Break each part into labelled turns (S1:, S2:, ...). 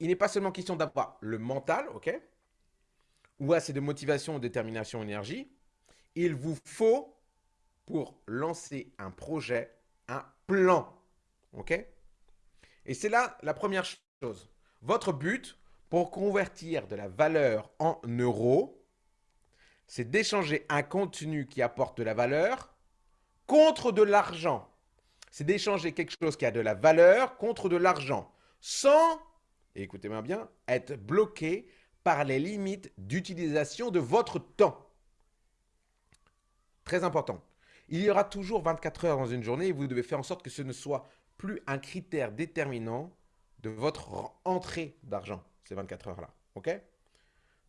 S1: il n'est pas seulement question d'avoir le mental, ok Ou assez de motivation, détermination, énergie. Il vous faut, pour lancer un projet, un plan, ok Et c'est là la première chose. Votre but, pour convertir de la valeur en euros, c'est d'échanger un contenu qui apporte de la valeur contre de l'argent. C'est d'échanger quelque chose qui a de la valeur contre de l'argent, sans, écoutez-moi bien, être bloqué par les limites d'utilisation de votre temps. Très important. Il y aura toujours 24 heures dans une journée et vous devez faire en sorte que ce ne soit plus un critère déterminant de votre entrée d'argent, ces 24 heures-là. OK?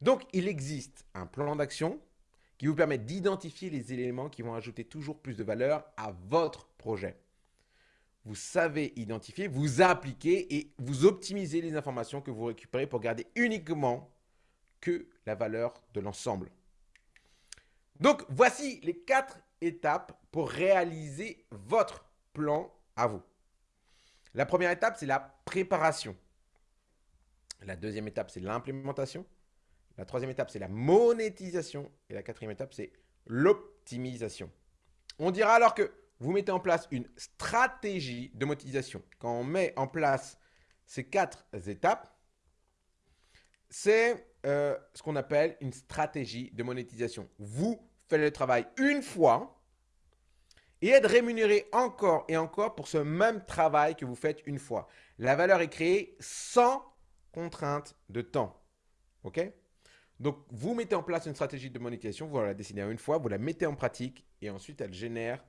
S1: Donc, il existe un plan d'action qui vous permet d'identifier les éléments qui vont ajouter toujours plus de valeur à votre projet. Vous savez identifier, vous appliquer et vous optimiser les informations que vous récupérez pour garder uniquement que la valeur de l'ensemble. Donc, voici les quatre étapes pour réaliser votre plan à vous. La première étape, c'est la préparation. La deuxième étape, c'est l'implémentation. La troisième étape, c'est la monétisation. Et la quatrième étape, c'est l'optimisation. On dira alors que vous mettez en place une stratégie de monétisation. Quand on met en place ces quatre étapes, c'est euh, ce qu'on appelle une stratégie de monétisation. Vous faites le travail une fois et être rémunéré encore et encore pour ce même travail que vous faites une fois. La valeur est créée sans contrainte de temps. OK? Donc, vous mettez en place une stratégie de monétisation, vous la décidez une fois, vous la mettez en pratique et ensuite elle génère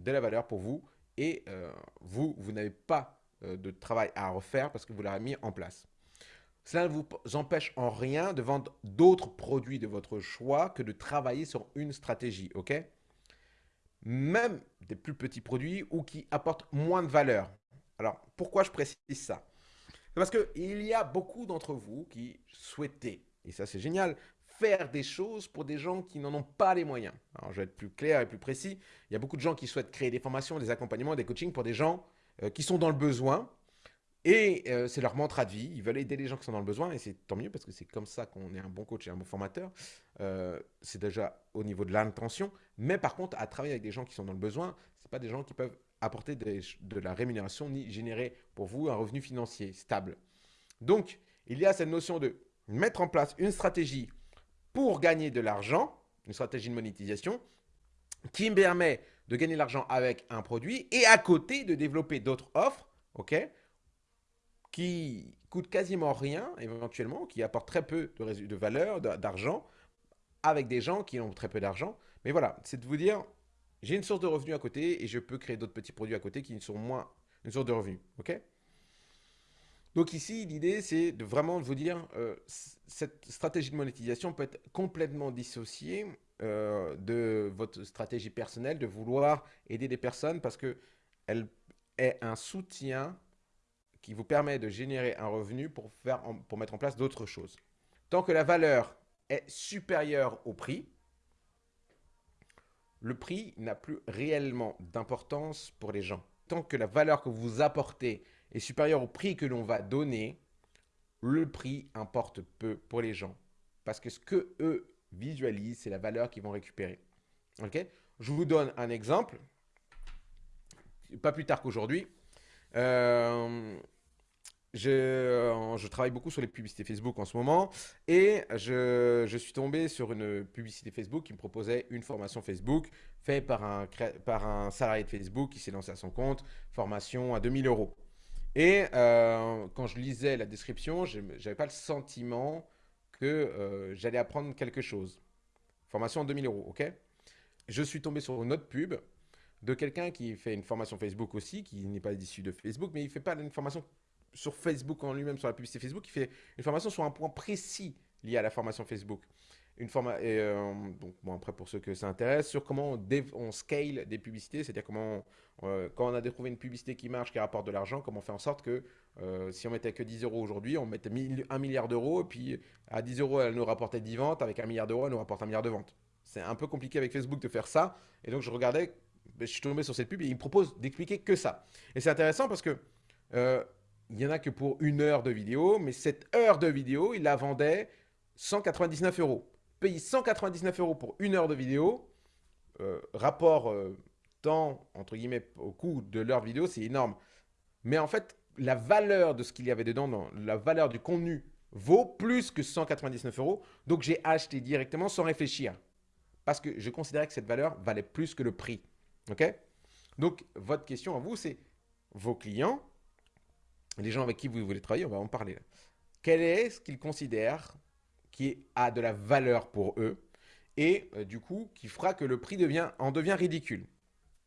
S1: de la valeur pour vous et euh, vous, vous n'avez pas euh, de travail à refaire parce que vous l'avez mis en place. Cela ne vous empêche en rien de vendre d'autres produits de votre choix que de travailler sur une stratégie, ok? Même des plus petits produits ou qui apportent moins de valeur. Alors, pourquoi je précise ça? Parce qu'il y a beaucoup d'entre vous qui souhaitaient, et ça c'est génial, faire des choses pour des gens qui n'en ont pas les moyens. Alors, je vais être plus clair et plus précis. Il y a beaucoup de gens qui souhaitent créer des formations, des accompagnements, des coachings pour des gens euh, qui sont dans le besoin, et euh, c'est leur mantra de vie. Ils veulent aider les gens qui sont dans le besoin. Et c'est tant mieux parce que c'est comme ça qu'on est un bon coach et un bon formateur. Euh, c'est déjà au niveau de l'intention. Mais par contre, à travailler avec des gens qui sont dans le besoin, ce pas des gens qui peuvent apporter de la rémunération ni générer pour vous un revenu financier stable. Donc, il y a cette notion de mettre en place une stratégie pour gagner de l'argent, une stratégie de monétisation, qui me permet de gagner de l'argent avec un produit et à côté de développer d'autres offres, ok qui coûte quasiment rien éventuellement, qui apporte très peu de, valeur, d'argent, avec des gens qui ont très peu d'argent. Mais voilà, c'est de vous dire, j'ai une source de revenus à côté et je peux créer d'autres petits produits à côté qui sont moins une source de revenus. ok? Donc ici, l'idée, c'est de vraiment vous dire, euh, cette stratégie de monétisation peut être complètement dissociée euh, de votre stratégie personnelle, de vouloir aider des personnes parce qu'elle est un soutien qui vous permet de générer un revenu pour, pour mettre en place d'autres choses. Tant que la valeur est supérieure au prix, le prix n'a plus réellement d'importance pour les gens. Tant que la valeur que vous apportez est supérieure au prix que l'on va donner, le prix importe peu pour les gens. Parce que ce que eux visualisent, c'est la valeur qu'ils vont récupérer. Ok? Je vous donne un exemple. Pas plus tard qu'aujourd'hui. Euh, je, travaille beaucoup sur les publicités Facebook en ce moment et je, je, suis tombé sur une publicité Facebook qui me proposait une formation Facebook faite par un, par un salarié de Facebook qui s'est lancé à son compte, formation à 2000 euros. Et euh, quand je lisais la description, je n'avais pas le sentiment que euh, j'allais apprendre quelque chose. Formation à 2000 euros, ok? Je suis tombé sur une autre pub de quelqu'un qui fait une formation Facebook aussi, qui n'est pas issu de Facebook, mais il ne fait pas une formation sur Facebook en lui-même, sur la publicité Facebook, il fait une formation sur un point précis lié à la formation Facebook. Une forma et euh, donc, bon, après, pour ceux que ça intéresse, sur comment on, scale des publicités, c'est-à-dire comment, euh, quand on a trouvé une publicité qui marche, qui rapporte de l'argent, comment on fait en sorte que euh, si on mettait que 10 euros aujourd'hui, on mettait 1 milliard d'euros, et puis à 10 euros, elle nous rapportait 10 ventes, avec 1 milliard d'euros, elle nous rapporte un milliard de ventes. C'est un peu compliqué avec Facebook de faire ça, et donc je regardais je suis tombé sur cette pub et il me propose d'expliquer que ça. Et c'est intéressant parce que il n'y en a que pour une heure de vidéo, mais cette heure de vidéo, il la vendait 199 euros. Payer 199 euros pour une heure de vidéo, euh, rapport euh, temps, entre guillemets, au coût de leur vidéo, c'est énorme. Mais en fait, la valeur de ce qu'il y avait dedans, dans la valeur du contenu, vaut plus que 199 euros. Donc, j'ai acheté directement sans réfléchir. Parce que je considérais que cette valeur valait plus que le prix. OK? Donc, votre question à vous, c'est vos clients, les gens avec qui vous voulez travailler, on va en parler. Quel est ce qu'ils considèrent qui a de la valeur pour eux et euh, du coup qui fera que le prix devient, en devient ridicule.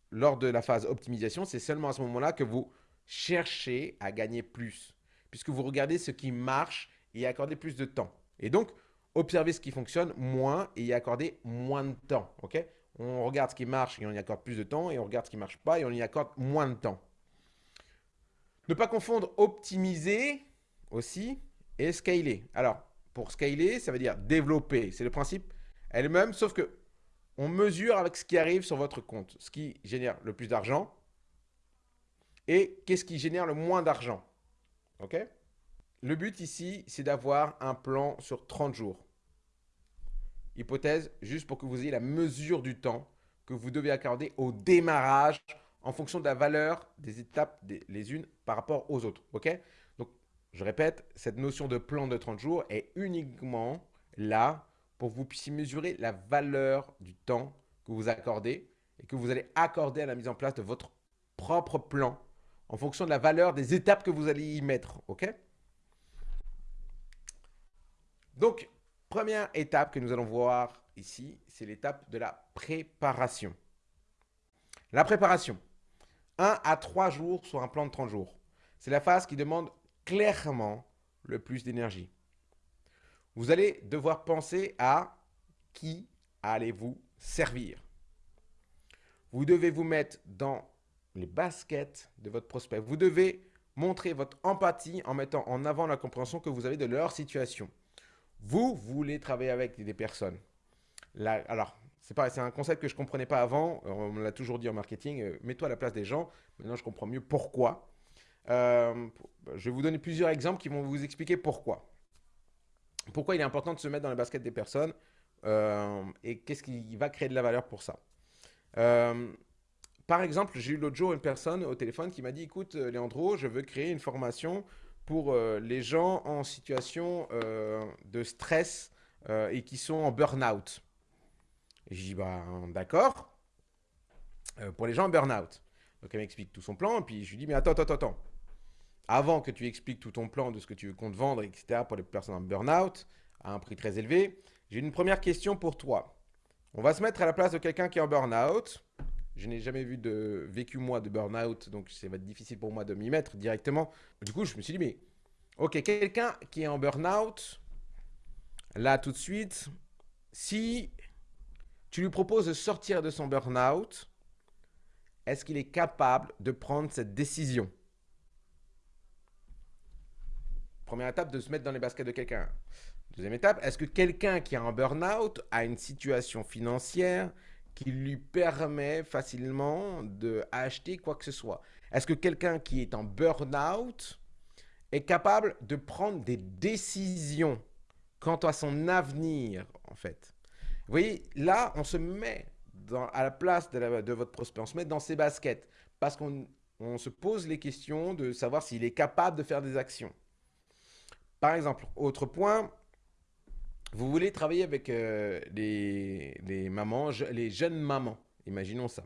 S1: Lors de la phase optimisation, c'est seulement à ce moment-là que vous cherchez à gagner plus puisque vous regardez ce qui marche et y accorder plus de temps. Et donc, observer ce qui fonctionne moins et y accorder moins de temps. on regarde ce qui marche et on y accorde plus de temps et on regarde ce qui ne marche pas et on y accorde moins de temps. Ne pas confondre optimiser aussi et scaler. Alors, pour scaler, ça veut dire développer. C'est le principe elle-même, sauf que on mesure avec ce qui arrive sur votre compte, ce qui génère le plus d'argent et qu'est-ce qui génère le moins d'argent. OK? Le but ici, c'est d'avoir un plan sur 30 jours. Hypothèse, juste pour que vous ayez la mesure du temps que vous devez accorder au démarrage en fonction de la valeur des étapes les unes par rapport aux autres. OK? Je répète, cette notion de plan de 30 jours est uniquement là pour que vous puissiez mesurer la valeur du temps que vous accordez et que vous allez accorder à la mise en place de votre propre plan en fonction de la valeur des étapes que vous allez y mettre. OK? Donc, première étape que nous allons voir ici, c'est l'étape de la préparation. La préparation. 1 à 3 jours sur un plan de 30 jours. C'est la phase qui demande clairement le plus d'énergie. Vous allez devoir penser à qui allez-vous servir. Vous devez vous mettre dans les baskets de votre prospect. Vous devez montrer votre empathie en mettant en avant la compréhension que vous avez de leur situation. Vous voulez travailler avec des personnes. alors, c'est un concept que je ne comprenais pas avant. On me l'a toujours dit en marketing. Euh, mets-toi à la place des gens. Maintenant, je comprends mieux pourquoi. Euh, je vais vous donner plusieurs exemples qui vont vous expliquer pourquoi. Pourquoi il est important de se mettre dans les baskets des personnes euh, et qu'est-ce qui va créer de la valeur pour ça. par exemple, j'ai eu l'autre jour une personne au téléphone qui m'a dit, écoute, Léandro, je veux créer une formation pour les gens en situation de stress et qui sont en burn-out. Je dis, bah, d'accord. Euh, pour les gens en burn-out. Donc, elle m'explique tout son plan. Et puis, je lui dis, mais attends, attends, attends. Avant que tu expliques tout ton plan de ce que tu veux compte vendre, etc., pour les personnes en burn-out, à un prix très élevé, j'ai une première question pour toi. On va se mettre à la place de quelqu'un qui est en burn-out. Je n'ai jamais vu de vécu moi de burn-out, donc ça va être difficile pour moi de m'y mettre directement. Du coup, je me suis dit, mais ok, quelqu'un qui est en burn-out, là tout de suite, si tu lui proposes de sortir de son burn-out. Est-ce qu'il est capable de prendre cette décision? Première étape, de se mettre dans les baskets de quelqu'un. Deuxième étape, est-ce que quelqu'un qui a un burn-out a une situation financière qui lui permet facilement de acheter quoi que ce soit? Est-ce que quelqu'un qui est en burn-out est capable de prendre des décisions quant à son avenir, en fait? Vous voyez, là, on se met à la place de, votre prospect, on se met dans ses baskets parce qu'on se pose les questions de savoir s'il est capable de faire des actions. Par exemple, autre point, vous voulez travailler avec euh, les, mamans, les jeunes mamans, imaginons ça.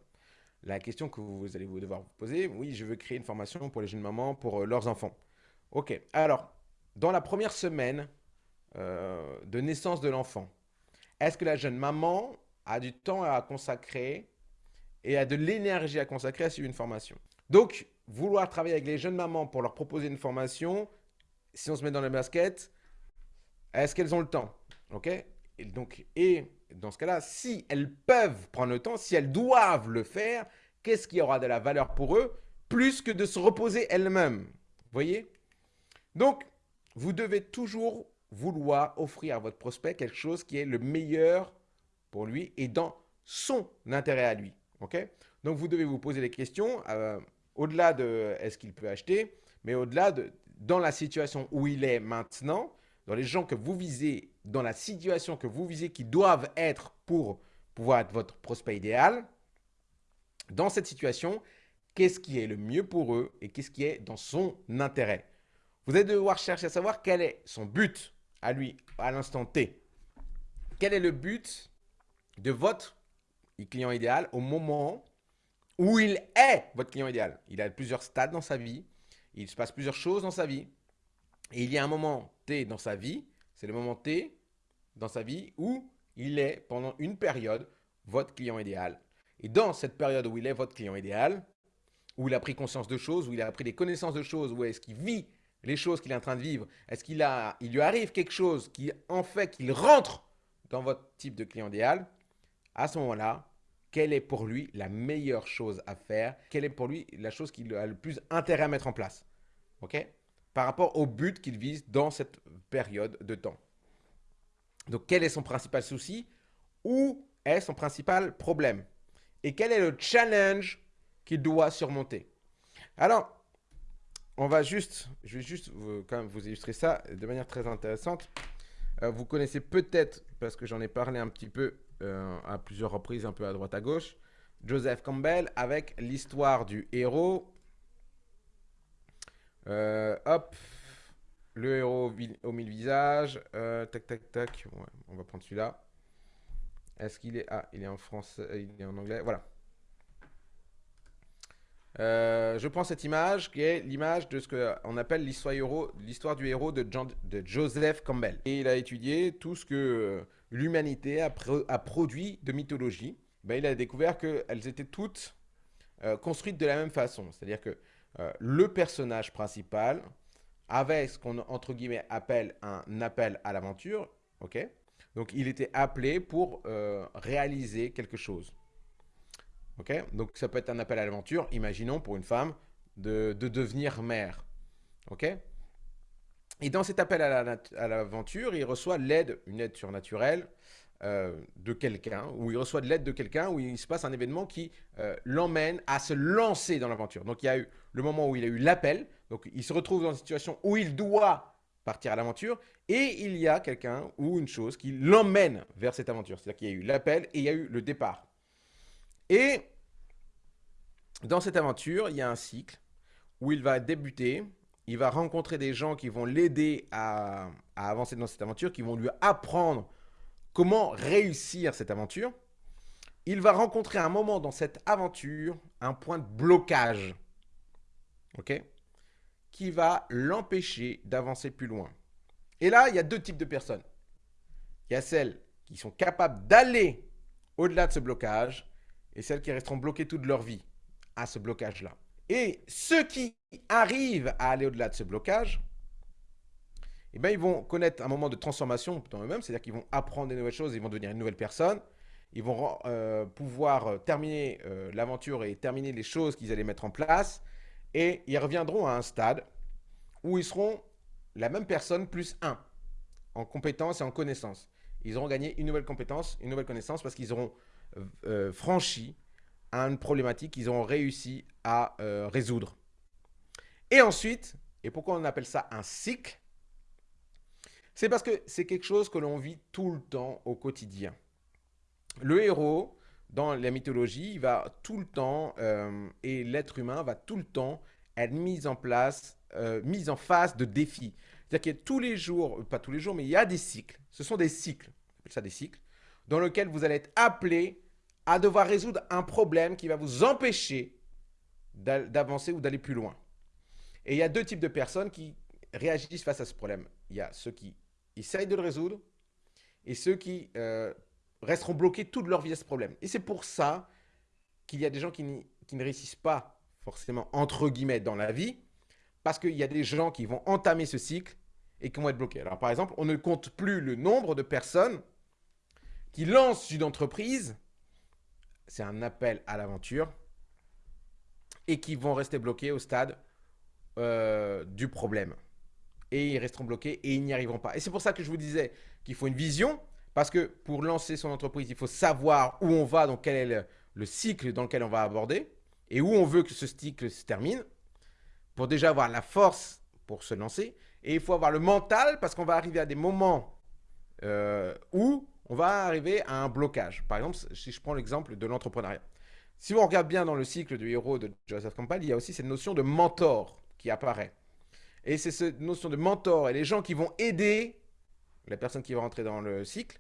S1: La question que vous allez devoir vous poser, oui, je veux créer une formation pour les jeunes mamans, pour euh, leurs enfants. Ok, alors, dans la première semaine euh, de naissance de l'enfant, est-ce que la jeune maman a du temps à consacrer et a de l'énergie à consacrer à suivre une formation? Donc, vouloir travailler avec les jeunes mamans pour leur proposer une formation, si on se met dans les baskets, est-ce qu'elles ont le temps? Ok? Et, donc, et dans ce cas-là, si elles peuvent prendre le temps, si elles doivent le faire, qu'est-ce qui aura de la valeur pour eux plus que de se reposer elles-mêmes? Vous voyez? Donc, vous devez toujours vouloir offrir à votre prospect quelque chose qui est le meilleur pour lui et dans son intérêt à lui. ok? Donc, vous devez vous poser les questions euh, au-delà de est-ce qu'il peut acheter, mais au-delà de dans la situation où il est maintenant, dans les gens que vous visez, dans la situation que vous visez qui doivent être pour pouvoir être votre prospect idéal, dans cette situation, qu'est-ce qui est le mieux pour eux et qu'est-ce qui est dans son intérêt? Vous allez devoir chercher à savoir quel est son but à lui, à l'instant T. Quel est le but de votre client idéal au moment où il est votre client idéal? Il a plusieurs stades dans sa vie, il se passe plusieurs choses dans sa vie. Et il y a un moment T dans sa vie, c'est le moment T dans sa vie où il est pendant une période votre client idéal. Et dans cette période où il est votre client idéal, où il a pris conscience de choses, où il a pris des connaissances de choses, où est-ce qu'il vit les choses qu'il est en train de vivre, est-ce qu'il a, il lui arrive quelque chose qui en fait qu'il rentre dans votre type de client idéal, à ce moment-là, quelle est pour lui la meilleure chose à faire, quelle est pour lui la chose qu'il a le plus intérêt à mettre en place? OK? Par rapport au but qu'il vise dans cette période de temps. Donc, quel est son principal souci? Où est son principal problème? Et quel est le challenge qu'il doit surmonter? Alors, on va juste, je vais juste vous, vous illustrer ça de manière très intéressante. Euh, vous connaissez peut-être, parce que j'en ai parlé un petit peu euh, à plusieurs reprises, un peu à droite à gauche, Joseph Campbell avec l'histoire du héros. Euh, hop, le héros au mille visages. tac, tac, tac. on va prendre celui-là. Est-ce qu'il est... Ah, il est en français, il est en anglais. Voilà. Euh, je prends cette image qui est l'image de ce qu'on appelle l'histoire du héros de, Joseph Campbell. Et il a étudié tout ce que euh, l'humanité a, produit de mythologie. Ben, il a découvert qu'elles étaient toutes euh, construites de la même façon. C'est-à-dire que le personnage principal avait ce qu'on entre guillemets appelle un appel à l'aventure. ok? Donc il était appelé pour réaliser quelque chose. Donc, ça peut être un appel à l'aventure, imaginons pour une femme, de, devenir mère. OK? Et dans cet appel à l'aventure, il reçoit l'aide, une aide surnaturelle euh, de quelqu'un, ou il reçoit de l'aide de quelqu'un, où il se passe un événement qui euh, l'emmène à se lancer dans l'aventure. Donc, il y a eu le moment où il a eu l'appel, donc il se retrouve dans une situation où il doit partir à l'aventure, et il y a quelqu'un ou une chose qui l'emmène vers cette aventure. C'est-à-dire qu'il y a eu l'appel et il y a eu le départ. Et dans cette aventure, il y a un cycle où il va débuter, il va rencontrer des gens qui vont l'aider à, avancer dans cette aventure, qui vont lui apprendre comment réussir cette aventure. Il va rencontrer un moment dans cette aventure un point de blocage, ok, qui va l'empêcher d'avancer plus loin. Et là, il y a deux types de personnes. Il y a celles qui sont capables d'aller au-delà de ce blocage et celles qui resteront bloquées toute leur vie à ce blocage-là. Et ceux qui arrivent à aller au-delà de ce blocage, eh bien, ils vont connaître un moment de transformation dans eux-mêmes, c'est-à-dire qu'ils vont apprendre des nouvelles choses, ils vont devenir une nouvelle personne, ils vont euh, pouvoir euh, terminer euh, l'aventure et terminer les choses qu'ils allaient mettre en place, et ils reviendront à un stade où ils seront la même personne plus un en compétences et en connaissances. Ils auront gagné une nouvelle compétence, une nouvelle connaissance parce qu'ils auront franchi une problématique qu'ils ont réussi à résoudre. Et ensuite, et pourquoi on appelle ça un cycle? C'est parce que c'est quelque chose que l'on vit tout le temps au quotidien. Le héros, dans la mythologie, il va tout le temps, euh, et l'être humain va tout le temps être mis en place, mis en face de défis. C'est-à-dire qu'il y a tous les jours, pas tous les jours, mais il y a des cycles. Ce sont des cycles, on appelle ça des cycles, dans lesquels vous allez être appelé à devoir résoudre un problème qui va vous empêcher d'avancer ou d'aller plus loin. Et il y a deux types de personnes qui réagissent face à ce problème. Il y a ceux qui essayent de le résoudre et ceux qui euh, resteront bloqués toute leur vie à ce problème. Et c'est pour ça qu'il y a des gens qui, ne réussissent pas forcément, entre guillemets, dans la vie, parce qu'il y a des gens qui vont entamer ce cycle et qui vont être bloqués. Alors, par exemple, on ne compte plus le nombre de personnes qui lancent une entreprise c'est un appel à l'aventure et qui vont rester bloqués au stade euh, du problème. Et ils resteront bloqués et ils n'y arriveront pas. Et c'est pour ça que je vous disais qu'il faut une vision, parce que pour lancer son entreprise, il faut savoir où on va, donc quel est le, le cycle dans lequel on va aborder, et où on veut que ce cycle se termine, pour déjà avoir la force pour se lancer. Et il faut avoir le mental parce qu'on va arriver à des moments euh, où on va arriver à un blocage. Par exemple, si je prends l'exemple de l'entrepreneuriat. Si on regarde bien dans le cycle du héros de Joseph Campbell, il y a aussi cette notion de mentor qui apparaît. Et c'est cette notion de mentor et les gens qui vont aider la personne qui va rentrer dans le cycle,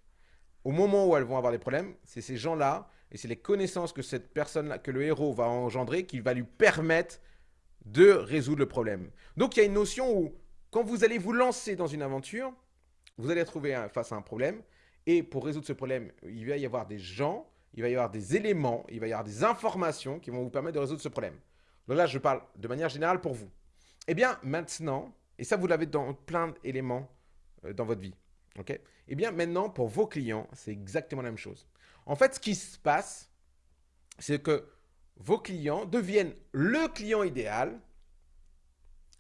S1: au moment où elles vont avoir des problèmes, c'est ces gens-là et c'est les connaissances que cette personne-là, que le héros va engendrer, qui va lui permettre de résoudre le problème. Donc il y a une notion où, quand vous allez vous lancer dans une aventure, vous allez trouver face à un problème, et pour résoudre ce problème, il va y avoir des gens, il va y avoir des éléments, il va y avoir des informations qui vont vous permettre de résoudre ce problème. Donc là, je parle de manière générale pour vous. Eh bien, maintenant, et ça, vous l'avez dans plein d'éléments euh, dans votre vie. ok? Eh bien, maintenant, pour vos clients, c'est exactement la même chose. En fait, ce qui se passe, c'est que vos clients deviennent le client idéal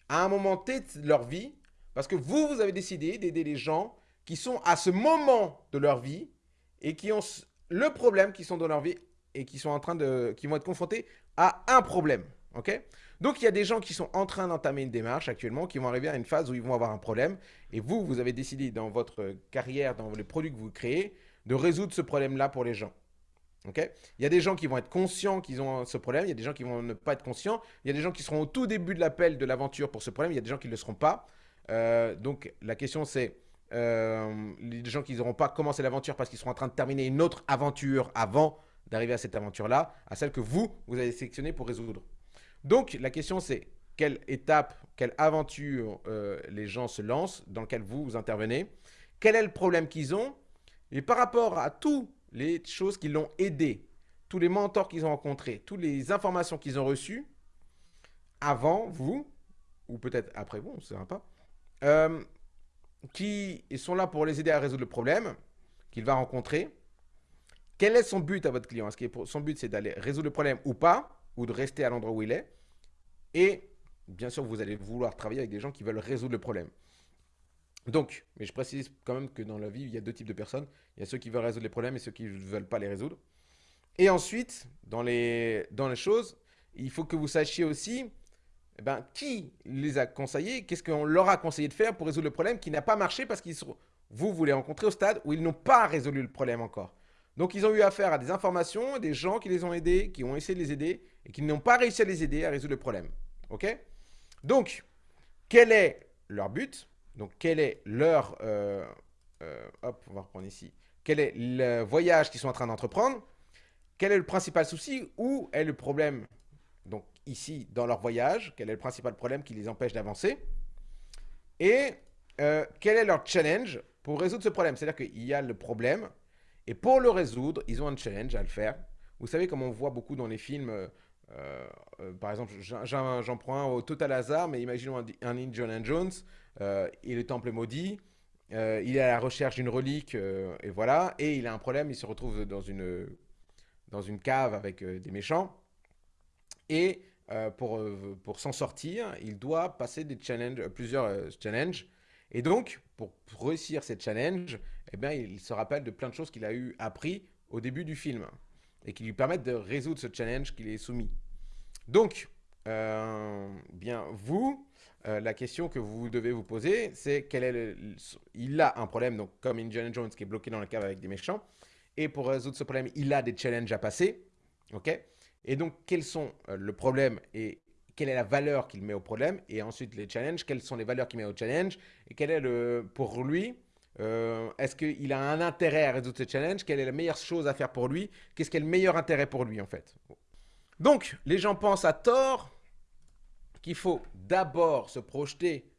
S1: à un moment T de leur vie parce que vous, vous avez décidé d'aider les gens qui sont à ce moment de leur vie et qui ont le problème qui sont dans leur vie et qui sont en train de, qui vont être confrontés à un problème. Ok? Donc, il y a des gens qui sont en train d'entamer une démarche actuellement, qui vont arriver à une phase où ils vont avoir un problème. Et vous, vous avez décidé dans votre carrière, dans les produits que vous créez, de résoudre ce problème-là pour les gens. Il y a des gens qui vont être conscients qu'ils ont ce problème, il y a des gens qui vont ne pas être conscients, il y a des gens qui seront au tout début de l'appel de l'aventure pour ce problème, il y a des gens qui ne le seront pas. Euh, donc la question c'est, euh, les gens qui n'auront pas commencé l'aventure parce qu'ils seront en train de terminer une autre aventure avant d'arriver à cette aventure-là, à celle que vous, vous avez sélectionnée pour résoudre. Donc la question c'est, quelle étape, quelle aventure euh, les gens se lancent, dans laquelle vous, intervenez, quel est le problème qu'ils ont, et par rapport à toutes les choses qui l'ont aidé, tous les mentors qu'ils ont rencontrés, toutes les informations qu'ils ont reçues, avant vous, ou peut-être après vous, on ne sait pas, euh, qui sont là pour les aider à résoudre le problème qu'il va rencontrer. Quel est son but à votre client? Est-ce que son but, c'est d'aller résoudre le problème ou pas, ou de rester à l'endroit où il est Et bien sûr, vous allez vouloir travailler avec des gens qui veulent résoudre le problème. Donc, mais je précise quand même que dans la vie, il y a deux types de personnes. Il y a ceux qui veulent résoudre les problèmes et ceux qui ne veulent pas les résoudre. Et ensuite, dans les, choses, il faut que vous sachiez aussi eh ben, qui les a conseillés, qu'est-ce qu'on leur a conseillé de faire pour résoudre le problème qui n'a pas marché parce qu'ils sont, vous, vous les rencontrez au stade où ils n'ont pas résolu le problème encore. Donc, ils ont eu affaire à des informations, des gens qui les ont aidés, qui ont essayé de les aider et qui n'ont pas réussi à les aider à résoudre le problème. OK? Donc, quel est leur but? Donc, quel est leur... Euh, euh, hop, on va reprendre ici. Quel est le voyage qu'ils sont en train d'entreprendre? Quel est le principal souci? Où est le problème? Donc, ici, dans leur voyage, quel est le principal problème qui les empêche d'avancer? Et euh, quel est leur challenge pour résoudre ce problème? C'est-à-dire qu'il y a le problème, et pour le résoudre, ils ont un challenge à le faire. Vous savez, comme on voit beaucoup dans les films... par exemple, j'en prends un au total hasard, mais imaginons un, Indiana Jones euh, il est temple maudit, euh, il est à la recherche d'une relique, euh, et voilà, et il a un problème, il se retrouve dans une, dans une cave avec des méchants, et pour, pour s'en sortir, il doit passer des challenges, plusieurs challenges, et donc, pour réussir ces challenges, eh bien, il se rappelle de plein de choses qu'il a eu appris au début du film, et qui lui permettent de résoudre ce challenge qu'il est soumis. Donc, bien, vous, euh, la question que vous devez vous poser, c'est quel est le, il a un problème, donc comme Indiana Jones qui est bloqué dans la cave avec des méchants, et pour résoudre ce problème, il a des challenges à passer, ok? Et donc, quels sont euh, le problème et quelle est la valeur qu'il met au problème, et ensuite les challenges, quelles sont les valeurs qu'il met au challenge, et quel est le, pour lui, euh, est-ce qu'il a un intérêt à résoudre ce challenge? Quelle est la meilleure chose à faire pour lui? Qu'est-ce qui est le meilleur intérêt pour lui, en fait? Donc, les gens pensent à tort qu'il faut d'abord se projeter,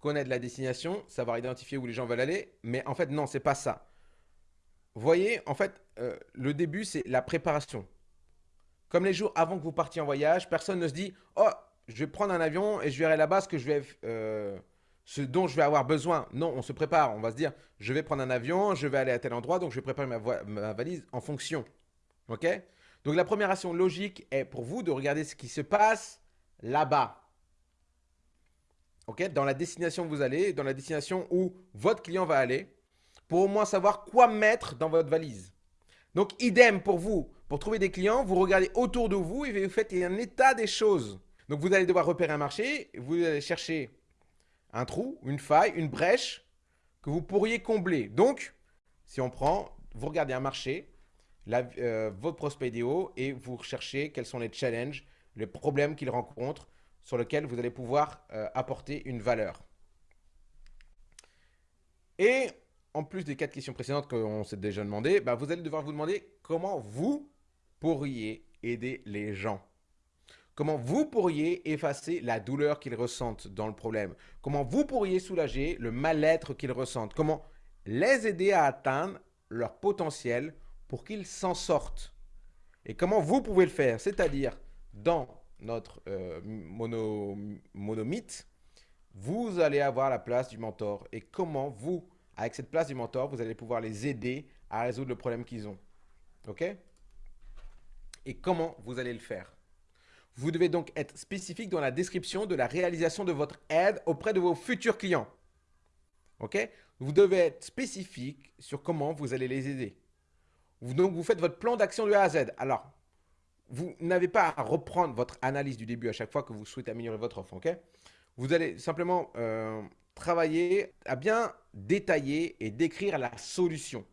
S1: connaître la destination, savoir identifier où les gens veulent aller. Mais en fait, non, c'est pas ça. Voyez, en fait, euh, le début, c'est la préparation. Comme les jours avant que vous partiez en voyage, personne ne se dit « Oh, je vais prendre un avion et je verrai là-bas ce, que je vais, euh, ce dont je vais avoir besoin. » Non, on se prépare. On va se dire « Je vais prendre un avion, je vais aller à tel endroit, donc je vais préparer ma, ma valise en fonction. » Ok? Donc la première action logique est pour vous de regarder ce qui se passe là-bas dans la destination où vous allez, dans la destination où votre client va aller, pour au moins savoir quoi mettre dans votre valise. Donc, idem pour vous. Pour trouver des clients, vous regardez autour de vous et vous faites un état des choses. Donc, vous allez devoir repérer un marché, vous allez chercher un trou, une faille, une brèche que vous pourriez combler. Donc, si on prend, vous regardez un marché, euh, votre prospect idéaux et vous recherchez quels sont les challenges, les problèmes qu'ils rencontrent sur lesquels vous allez pouvoir euh, apporter une valeur. Et en plus des quatre questions précédentes qu'on s'est déjà demandé, bah, vous allez devoir vous demander comment vous pourriez aider les gens. Comment vous pourriez effacer la douleur qu'ils ressentent dans le problème? Comment vous pourriez soulager le mal-être qu'ils ressentent? Comment les aider à atteindre leur potentiel pour qu'ils s'en sortent? Et comment vous pouvez le faire? C'est-à-dire, dans notre euh, mono, monomythe, vous allez avoir la place du mentor. Et comment vous, avec cette place du mentor, vous allez pouvoir les aider à résoudre le problème qu'ils ont. OK? Et comment vous allez le faire? Vous devez donc être spécifique dans la description de la réalisation de votre aide auprès de vos futurs clients. OK? Vous devez être spécifique sur comment vous allez les aider. Donc, vous faites votre plan d'action de A à Z. Alors, vous n'avez pas à reprendre votre analyse du début à chaque fois que vous souhaitez améliorer votre offre. ok? Vous allez simplement euh, travailler à bien détailler et décrire la solution.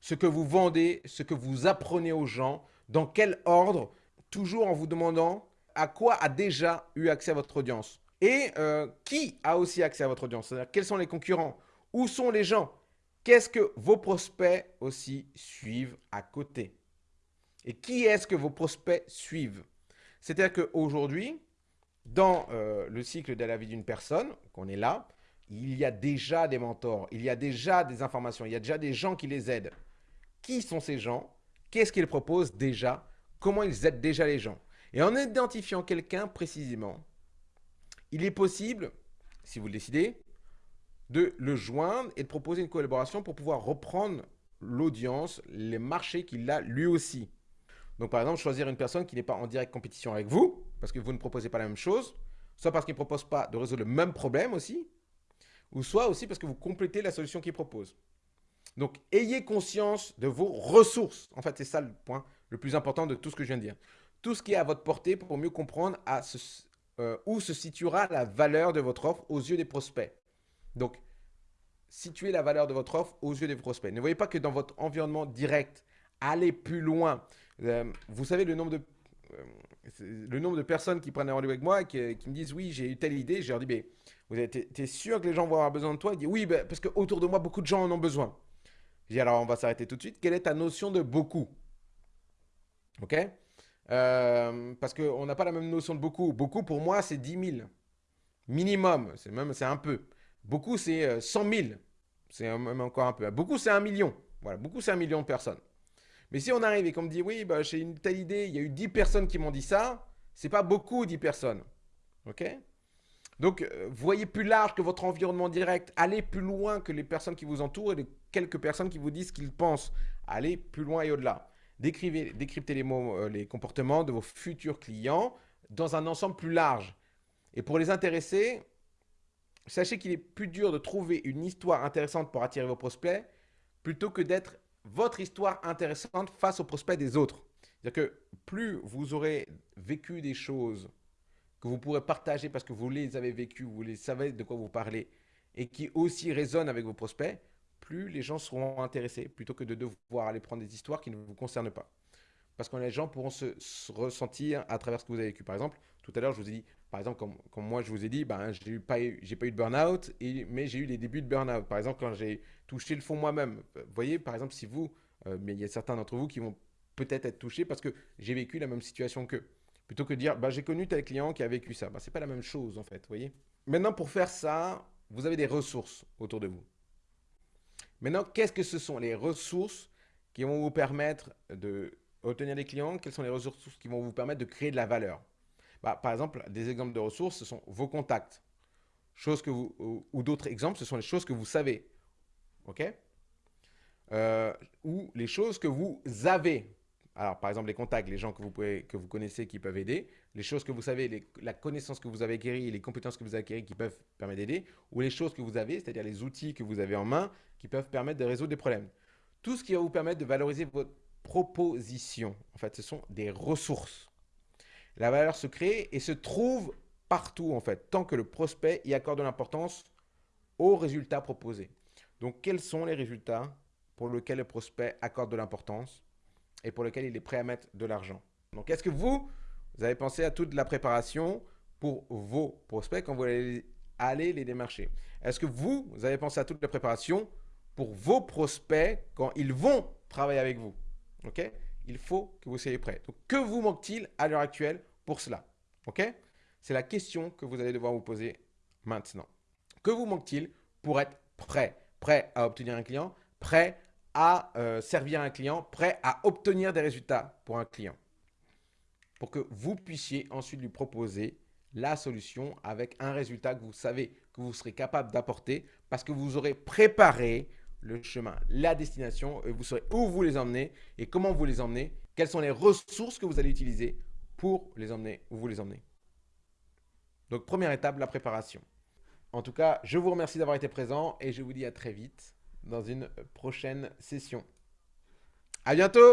S1: Ce que vous vendez, ce que vous apprenez aux gens, dans quel ordre, toujours en vous demandant à quoi a déjà eu accès votre audience. Et euh, qui a aussi accès à votre audience? C'est-à-dire quels sont les concurrents? Où sont les gens? Qu'est-ce que vos prospects aussi suivent à côté? Et qui est-ce que vos prospects suivent? C'est-à-dire qu'aujourd'hui, dans euh, le cycle de la vie d'une personne, qu'on est là, il y a déjà des mentors, il y a déjà des informations, il y a déjà des gens qui les aident. Qui sont ces gens? Qu'est-ce qu'ils proposent déjà? Comment ils aident déjà les gens? Et en identifiant quelqu'un précisément, il est possible, si vous le décidez, de le joindre et de proposer une collaboration pour pouvoir reprendre l'audience, les marchés qu'il a lui aussi. Donc par exemple, choisir une personne qui n'est pas en direct compétition avec vous, parce que vous ne proposez pas la même chose, soit parce qu'il ne propose pas de résoudre le même problème aussi, ou soit aussi parce que vous complétez la solution qu'il propose. Donc ayez conscience de vos ressources. En fait, c'est ça le point le plus important de tout ce que je viens de dire. Tout ce qui est à votre portée pour mieux comprendre euh, où se situera la valeur de votre offre aux yeux des prospects. Donc, situez la valeur de votre offre aux yeux des prospects. Ne voyez pas que dans votre environnement direct, allez plus loin. Euh, vous savez le nombre de euh, le nombre de personnes qui prennent un rendez-vous avec moi et qui, me disent oui j'ai eu telle idée, je leur dis mais vous êtes sûr que les gens vont avoir besoin de toi? Ils disent oui ben, parce que autour de moi beaucoup de gens en ont besoin. Je dis alors on va s'arrêter tout de suite. Quelle est ta notion de beaucoup? Ok? Euh, Parce qu'on n'a pas la même notion de beaucoup. Beaucoup pour moi c'est 10 000 minimum. C'est même un peu. Beaucoup, c'est 100 euh, 000. C'est même encore un peu. Beaucoup, c'est un million. Voilà, beaucoup, c'est un million de personnes. Mais si on arrive et qu'on me dit, oui, bah, j'ai une telle idée, il y a eu 10 personnes qui m'ont dit ça, c'est pas beaucoup 10 personnes. OK? Donc, euh, voyez plus large que votre environnement direct. Allez plus loin que les personnes qui vous entourent et les quelques personnes qui vous disent ce qu'ils pensent. Allez plus loin et au-delà. Décrivez, décryptez euh, les comportements de vos futurs clients dans un ensemble plus large. Et pour les intéresser, Sachez qu'il est plus dur de trouver une histoire intéressante pour attirer vos prospects plutôt que d'être votre histoire intéressante face aux prospects des autres. C'est-à-dire que plus vous aurez vécu des choses que vous pourrez partager parce que vous les avez vécues, vous les savez de quoi vous parlez et qui aussi résonnent avec vos prospects, plus les gens seront intéressés plutôt que de devoir aller prendre des histoires qui ne vous concernent pas. Parce que les gens pourront se, ressentir à travers ce que vous avez vécu. Par exemple, tout à l'heure, je vous ai dit, par exemple, comme, moi je vous ai dit, ben, je n'ai pas, eu, pas eu de burn-out, mais j'ai eu des débuts de burn-out. Par exemple, quand j'ai touché le fond moi-même. Vous voyez, par exemple, si vous, euh, mais il y a certains d'entre vous qui vont peut-être être touchés parce que j'ai vécu la même situation qu'eux. Plutôt que de dire, ben, j'ai connu tel client qui a vécu ça. Ben, Ce n'est pas la même chose en fait, voyez. Maintenant, pour faire ça, vous avez des ressources autour de vous. Maintenant, qu'est-ce que ce sont les ressources qui vont vous permettre de obtenir des clients? Quelles sont les ressources qui vont vous permettre de créer de la valeur? Bah, par exemple, des exemples de ressources, ce sont vos contacts. Que vous, ou, d'autres exemples, ce sont les choses que vous savez. Euh, Ou les choses que vous avez. Alors, par exemple, les contacts, les gens que vous, pouvez, que vous connaissez qui peuvent aider. Les choses que vous savez, la connaissance que vous avez acquérie, les compétences que vous avez acquéries qui peuvent permettre d'aider. Ou les choses que vous avez, c'est-à-dire les outils que vous avez en main qui peuvent permettre de résoudre des problèmes. Tout ce qui va vous permettre de valoriser votre proposition. En fait, ce sont des ressources. La valeur se crée et se trouve partout en fait, tant que le prospect y accorde de l'importance aux résultats proposés. Donc, quels sont les résultats pour lesquels le prospect accorde de l'importance et pour lesquels il est prêt à mettre de l'argent. Donc, est-ce que vous, vous avez pensé à toute la préparation pour vos prospects quand vous allez aller les démarcher? Est-ce que vous, vous avez pensé à toute la préparation pour vos prospects quand ils vont travailler avec vous? Ok? Il faut que vous soyez prêt. Donc, que vous manque-t-il à l'heure actuelle pour cela? Ok? C'est la question que vous allez devoir vous poser maintenant. Que vous manque-t-il pour être prêt? Prêt à obtenir un client, prêt à euh, servir un client, prêt à obtenir des résultats pour un client. Pour que vous puissiez ensuite lui proposer la solution avec un résultat que vous savez que vous serez capable d'apporter parce que vous aurez préparé le chemin, la destination, et vous saurez où vous les emmenez et comment vous les emmenez, quelles sont les ressources que vous allez utiliser pour les emmener où vous les emmenez. Donc, première étape, la préparation. En tout cas, je vous remercie d'avoir été présent et je vous dis à très vite dans une prochaine session. À bientôt